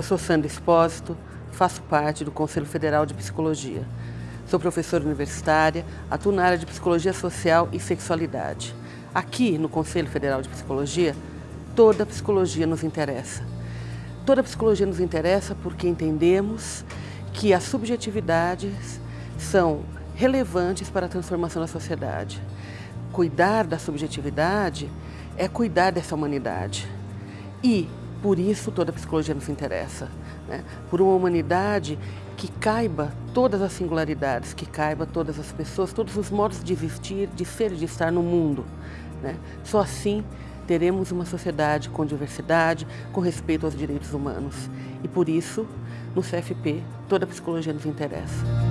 Eu sou Sandra Espósito, faço parte do Conselho Federal de Psicologia. Sou professora universitária, atuo na área de Psicologia Social e Sexualidade. Aqui, no Conselho Federal de Psicologia, toda psicologia nos interessa. Toda psicologia nos interessa porque entendemos que as subjetividades são relevantes para a transformação da sociedade. Cuidar da subjetividade é cuidar dessa humanidade. E, por isso, toda a psicologia nos interessa. Né? Por uma humanidade que caiba todas as singularidades, que caiba todas as pessoas, todos os modos de existir, de ser e de estar no mundo. Né? Só assim teremos uma sociedade com diversidade, com respeito aos direitos humanos. E por isso, no CFP, toda a psicologia nos interessa.